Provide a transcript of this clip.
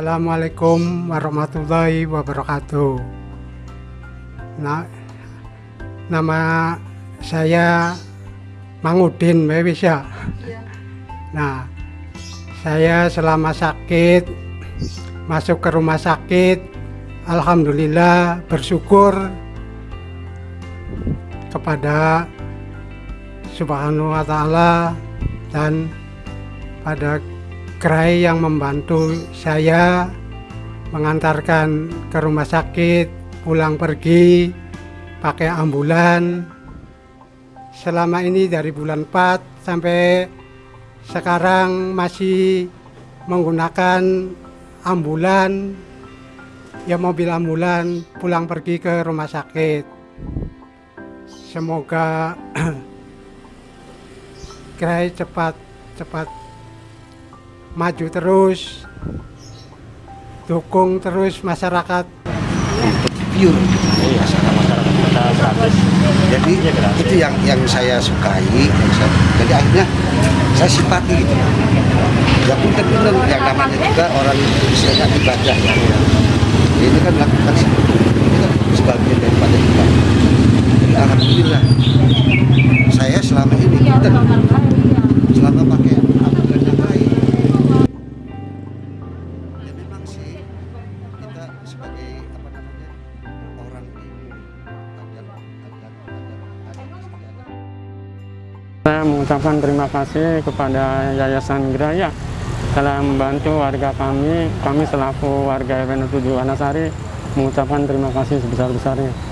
Assalamualaikum warahmatullahi wabarakatuh. Nah, nama saya Mangudin Mewisa. Nah, saya selama sakit masuk ke rumah sakit, alhamdulillah bersyukur kepada Subhanahu wa taala dan pada gerai yang membantu saya mengantarkan ke rumah sakit, pulang pergi pakai ambulan. Selama ini dari bulan 4 sampai sekarang masih menggunakan ambulan. Ya mobil ambulan pulang pergi ke rumah sakit. Semoga gerai cepat cepat maju terus dukung terus masyarakat. Pure. Iya, masyarakat kita gratis. jadi Iya, itu yang yang saya sukai yang saya- jadi akhirnya saya simpati gitu. Ya punten punten yang namanya juga orang istilahnya ibadah ya. Ini kan melakukan kan sebagian daripada ibadah jadi alhamdulillah Saya mengucapkan terima kasih kepada Yayasan Graya telah membantu warga kami. Kami selaku warga RW 7 Wanasari mengucapkan terima kasih sebesar-besarnya.